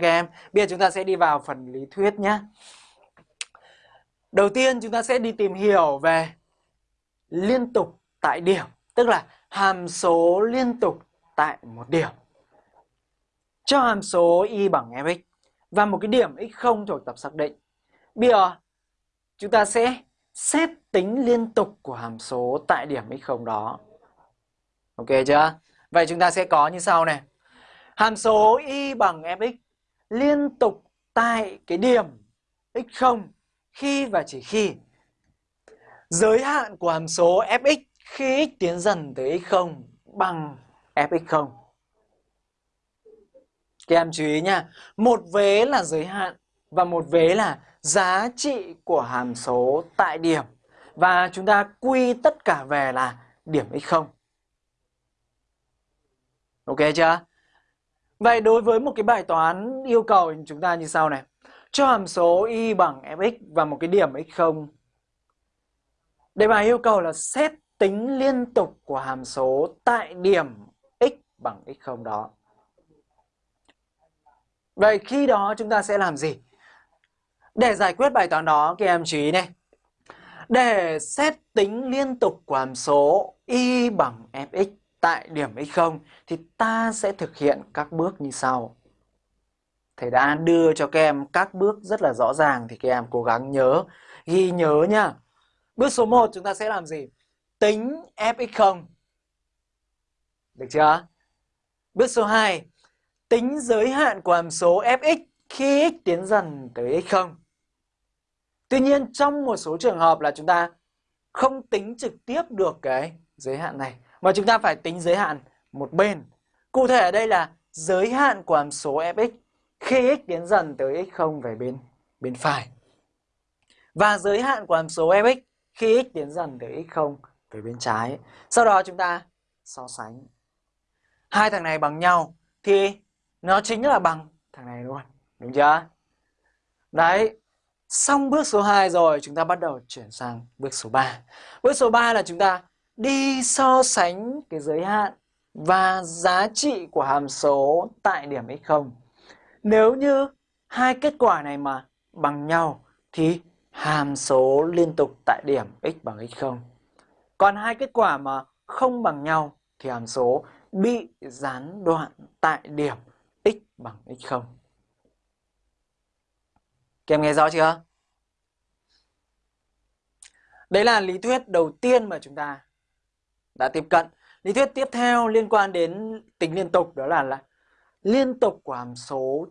các em. Bây giờ chúng ta sẽ đi vào phần lý thuyết nhé. Đầu tiên chúng ta sẽ đi tìm hiểu về liên tục tại điểm, tức là hàm số liên tục tại một điểm. Cho hàm số y bằng fx và một cái điểm x0 thuộc tập xác định. Bây giờ chúng ta sẽ xét tính liên tục của hàm số tại điểm x0 đó. Ok chưa? Vậy chúng ta sẽ có như sau này. Hàm số y bằng fx liên tục tại cái điểm x0 khi và chỉ khi giới hạn của hàm số fx khi x tiến dần tới x0 bằng fx0. Các em chú ý nha, một vế là giới hạn và một vế là giá trị của hàm số tại điểm và chúng ta quy tất cả về là điểm x0. Ok chưa? Vậy đối với một cái bài toán yêu cầu chúng ta như sau này. Cho hàm số y bằng fx và một cái điểm x0. Đề bài yêu cầu là xét tính liên tục của hàm số tại điểm x bằng x0 đó. Vậy khi đó chúng ta sẽ làm gì? Để giải quyết bài toán đó, các em chú ý này. Để xét tính liên tục của hàm số y bằng fx tại điểm x0 thì ta sẽ thực hiện các bước như sau. Thầy đã đưa cho các em các bước rất là rõ ràng thì các em cố gắng nhớ, ghi nhớ nhá. Bước số 1 chúng ta sẽ làm gì? Tính fx0. Được chưa? Bước số 2, tính giới hạn của hàm số fx khi x tiến dần tới x0. Tuy nhiên trong một số trường hợp là chúng ta không tính trực tiếp được cái giới hạn này mà chúng ta phải tính giới hạn một bên. Cụ thể ở đây là giới hạn của hàm số fx khi x tiến dần tới x0 về bên bên phải. Và giới hạn của hàm số fx khi x tiến dần tới x0 về bên trái. Sau đó chúng ta so sánh. Hai thằng này bằng nhau thì nó chính là bằng thằng này luôn. Đúng chưa? Đấy. Xong bước số 2 rồi, chúng ta bắt đầu chuyển sang bước số 3. Bước số 3 là chúng ta đi so sánh cái giới hạn và giá trị của hàm số tại điểm x0. Nếu như hai kết quả này mà bằng nhau thì hàm số liên tục tại điểm x bằng x0. Còn hai kết quả mà không bằng nhau thì hàm số bị gián đoạn tại điểm x bằng x0. Các em nghe rõ chưa? Đấy là lý thuyết đầu tiên mà chúng ta đã tiếp cận. Lý thuyết tiếp theo liên quan đến tính liên tục đó là, là liên tục của hàm số